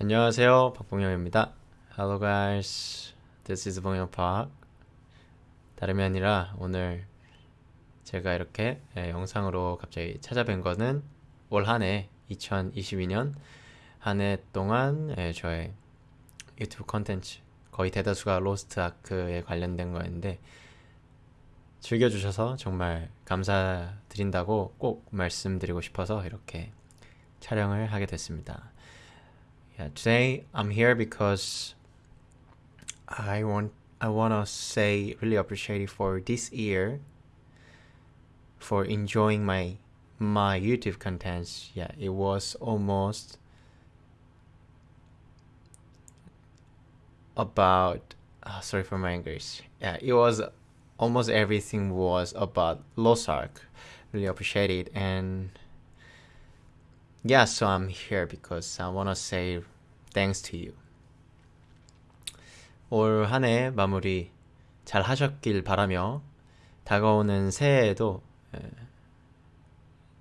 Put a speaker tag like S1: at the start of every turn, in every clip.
S1: 안녕하세요. 박봉영입니다. Hello guys. This is 봉영 Park. 다름이 아니라 오늘 제가 이렇게 예, 영상으로 갑자기 찾아뵌 거는 올 한 해 2022년 한 해 동안 예, 저의 유튜브 컨텐츠 거의 대다수가 로스트 아크에 관련된 거였는데 즐겨주셔서 정말 감사드린다고 꼭 말씀드리고 싶어서 이렇게 촬영을 하게 됐습니다. Yeah, today I'm here because I want I want to say really appreciate it for this year for enjoying my my YouTube contents. Yeah, it was almost about uh, sorry for my English. Yeah, it was almost everything was about Lost Ark. Really appreciate it and yeah, so I'm here because I want to say thanks to you. 올 한 해 마무리 잘 하셨길 바라며 다가오는 새해에도 에,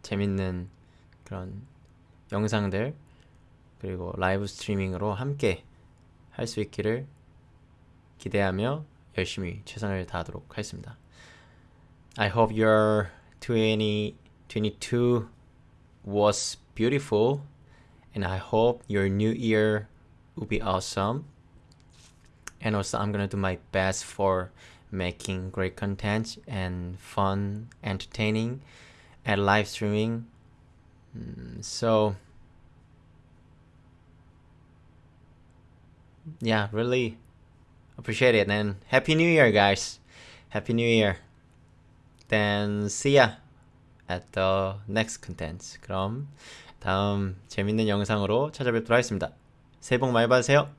S1: 재밌는 그런 영상들 그리고 라이브 스트리밍으로 함께 할 수 있기를 기대하며 열심히 최선을 다하도록 하겠습니다. I hope your 2022 was beautiful and I hope your new year will be awesome. And also I'm gonna do my best for making great content and fun, entertaining and live streaming. Mm, So yeah, really appreciate it and happy new year guys. Happy new year. Then see ya at the next content. 그럼 다음 재밌는 영상으로 찾아뵙도록 하겠습니다. 새해 복 많이 받으세요.